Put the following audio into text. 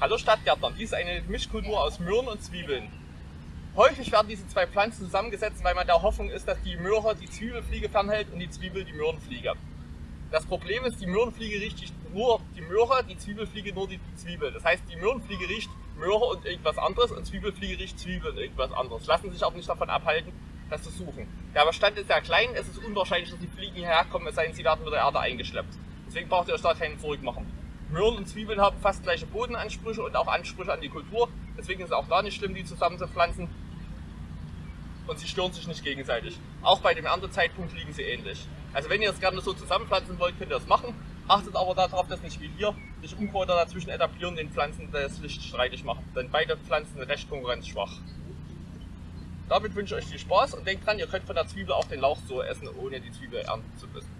Hallo Stadtgärtner, dies ist eine Mischkultur aus Möhren und Zwiebeln. Häufig werden diese zwei Pflanzen zusammengesetzt, weil man der Hoffnung ist, dass die Möhre die Zwiebelfliege fernhält und die Zwiebel die Möhrenfliege. Das Problem ist, die Möhrenfliege riecht nur die Möhre, die Zwiebelfliege nur die Zwiebel. Das heißt, die Möhrenfliege riecht Möhre und irgendwas anderes und Zwiebelfliege riecht Zwiebel und irgendwas anderes. Lassen sich auch nicht davon abhalten, das zu suchen. Der Bestand ist sehr klein, es ist unwahrscheinlich, dass die Fliegen hierher kommen, es sei denn, sie werden mit der Erde eingeschleppt. Deswegen braucht ihr euch da keinen zurückmachen. Möhren und Zwiebeln haben fast gleiche Bodenansprüche und auch Ansprüche an die Kultur. Deswegen ist es auch da nicht schlimm, die zusammen zu pflanzen. Und sie stören sich nicht gegenseitig. Auch bei dem Erntezeitpunkt liegen sie ähnlich. Also wenn ihr es gerne so zusammenpflanzen wollt, könnt ihr das machen. Achtet aber darauf, dass nicht wie hier sich Unkräuter dazwischen etablieren den Pflanzen das Licht streitig machen. Denn beide Pflanzen sind recht konkurrenzschwach. Damit wünsche ich euch viel Spaß und denkt dran, ihr könnt von der Zwiebel auch den Lauch so essen, ohne die Zwiebel ernten zu müssen.